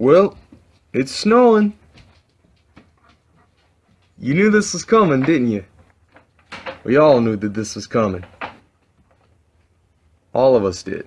Well, it's snowing. You knew this was coming, didn't you? We all knew that this was coming. All of us did.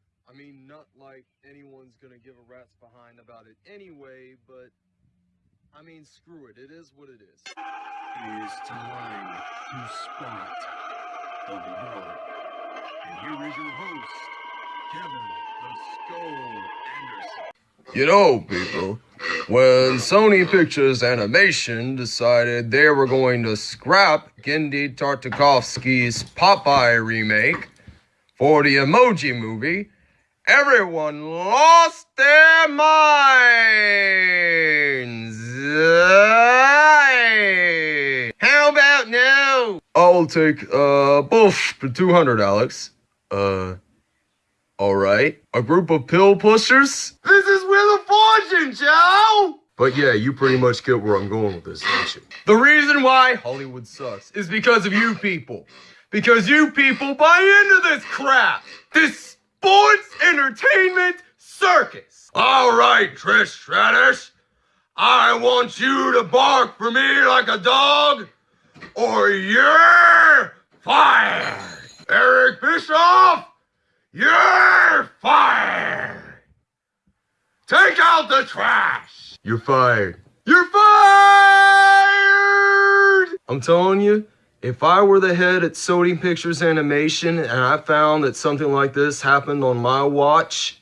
I mean, not like anyone's gonna give a rat's behind about it anyway, but I mean, screw it. It is what it is. It is time to spot the Lord. And here is your host, Kevin the Skull Anderson. You know, people, when Sony Pictures Animation decided they were going to scrap Genndy Tartakovsky's Popeye remake for the Emoji Movie, everyone lost their minds. How about now? I'll take uh both for 200, Alex. Uh all right. A group of pill pushers? This is Wheel of Fortune, Joe! But yeah, you pretty much get where I'm going with this, don't you? The reason why Hollywood sucks is because of you people. Because you people buy into this crap. This entertainment circus. All right, Trish Stratus. I want you to bark for me like a dog, or you're fired. Eric Bischoff, you're fired! Take out the trash! You're fired. You're fired! I'm telling you, if I were the head at Sony Pictures Animation and I found that something like this happened on my watch,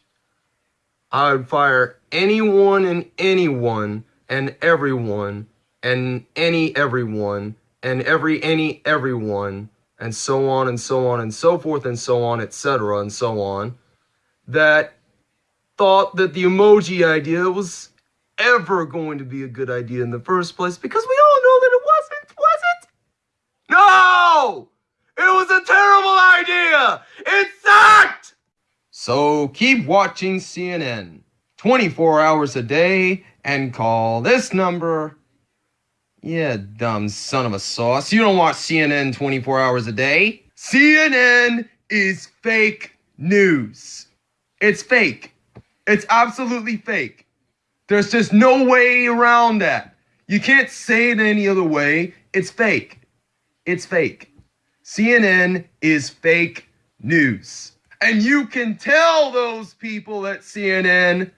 I would fire anyone and anyone and everyone and any everyone and every any everyone and so on and so on and so forth and so on, etc. and so on, that thought that the emoji idea was ever going to be a good idea in the first place because we all know that it wasn't, was it? No! It a terrible idea! It sucked! So keep watching CNN 24 hours a day and call this number yeah, dumb son of a sauce. You don't watch CNN 24 hours a day. CNN is fake news. It's fake. It's absolutely fake. There's just no way around that. You can't say it any other way. It's fake. It's fake. CNN is fake news. And you can tell those people at CNN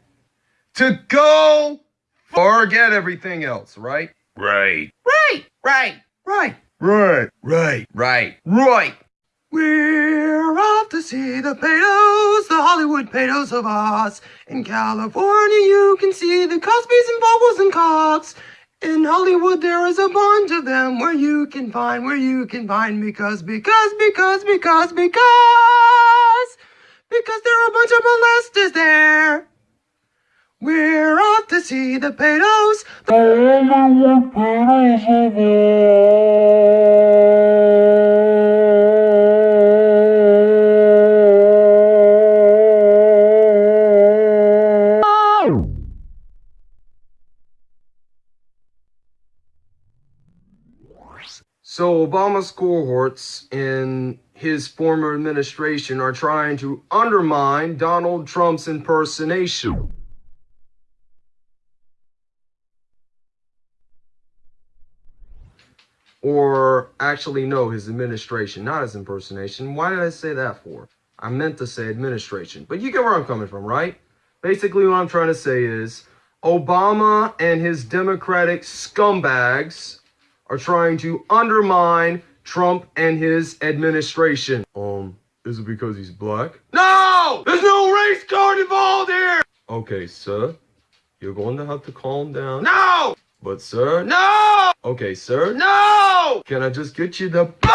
to go forget everything else, right? Right. Right, right, right, right, right, right, right. We're off to see the Paydos, the Hollywood Paydos of Oz. In California, you can see the Cosbys and Vogels and Cox. In Hollywood, there is a bunch of them where you can find, where you can find, because, because, because, because, because, because there are a bunch of molesters there. We're off to see the Paydos. So Cohorts in his former administration are trying to undermine Donald Trump's impersonation. or actually no, his administration, not his impersonation. Why did I say that for? I meant to say administration, but you get where I'm coming from, right? Basically, what I'm trying to say is Obama and his Democratic scumbags are trying to undermine Trump and his administration. Um, is it because he's black? No! There's no race card involved here! Okay, sir. You're going to have to calm down. No! But, sir. No! Okay, sir. No! Can I just get you the bank?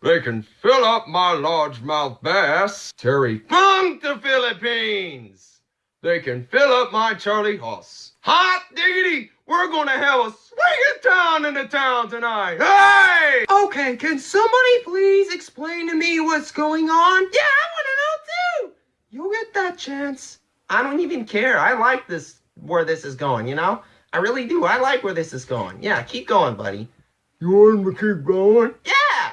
They can fill up my largemouth bass. Terry Funk the Philippines. They can fill up my Charlie Hoss. Hot diggity! We're gonna have a swinging town in the town tonight. Hey! Okay, can somebody please explain to me what's going on? Yeah, I wanna know too. You'll get that chance. I don't even care. I like this where this is going, you know? I really do. I like where this is going. Yeah, keep going, buddy. You want him to keep going? Yeah!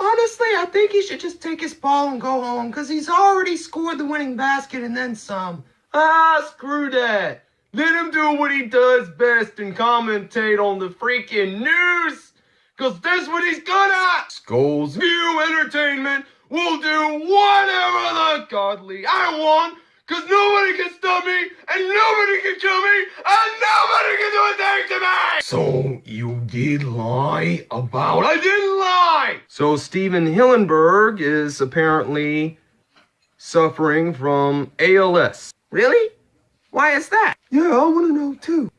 Honestly, I think he should just take his ball and go home because he's already scored the winning basket and then some. Ah, screw that. Let him do what he does best and commentate on the freaking news because that's what he's good at. Skulls View Entertainment will do whatever the godly I want because nobody can stop me and nobody can kill me and nobody can do a thing to me. So you did lie about I didn't lie. So Stephen Hillenburg is apparently suffering from ALS. Really? Why is that? Yeah, I want to know too.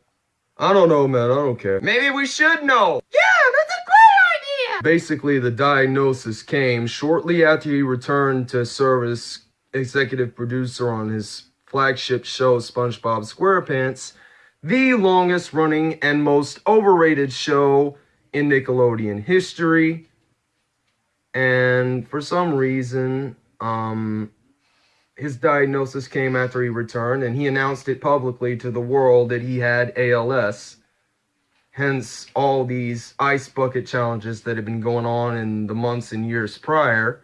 I don't know, man. I don't care. Maybe we should know. Yeah, that's a great idea! Basically, the diagnosis came shortly after he returned to serve as executive producer on his flagship show, SpongeBob SquarePants, the longest running and most overrated show in Nickelodeon history. And for some reason, um, his diagnosis came after he returned, and he announced it publicly to the world that he had ALS. Hence, all these ice bucket challenges that had been going on in the months and years prior.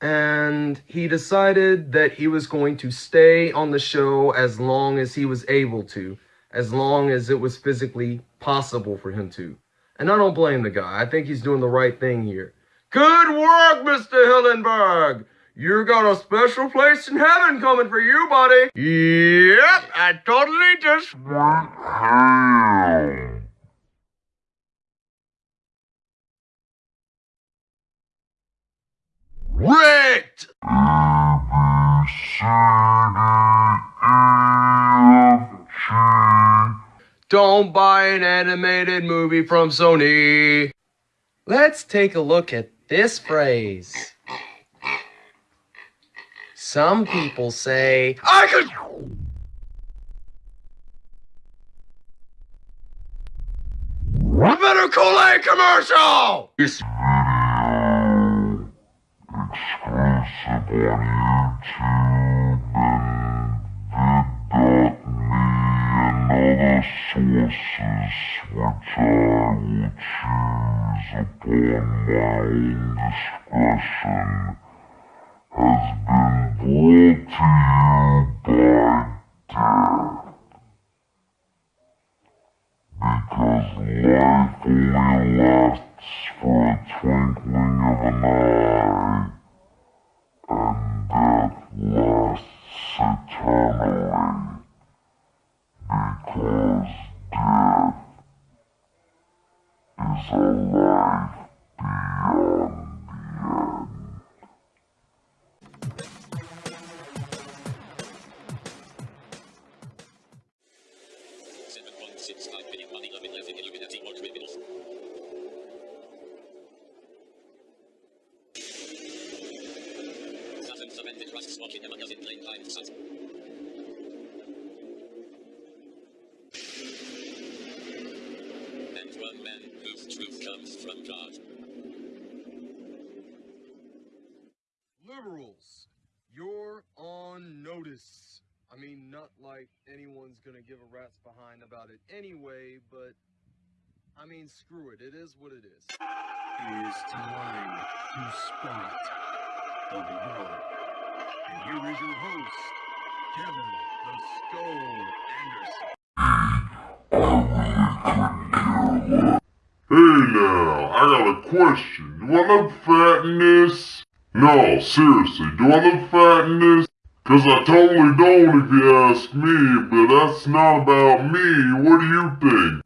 And he decided that he was going to stay on the show as long as he was able to, as long as it was physically possible for him to. And I don't blame the guy. I think he's doing the right thing here. Good work, Mr. Hillenburg! You got a special place in heaven coming for you, buddy. Yep, I totally just want home. Rigged! Don't buy an animated movie from Sony. Let's take a look at this phrase. Some people say, I could. I better Kool-Aid commercial! This which I will choose upon my discretion has been brought to you by death. Because life only lasts for a twinkling of an eye, Money Illuminati or criminals. Antichrists walking among us in plain. And one man whose truth comes from God. Liberals, you're on notice. I mean, not like anyone's gonna give a rat's behind about it anyway, but I mean, screw it. It is what it is. It is time to spot the Lord. And here is your host, Kevin the Skull Anderson. Hey now, I got a question. Do I look fat in this? No, seriously, do I look fat in this? Cause I totally don't if you ask me, but that's not about me. What do you think?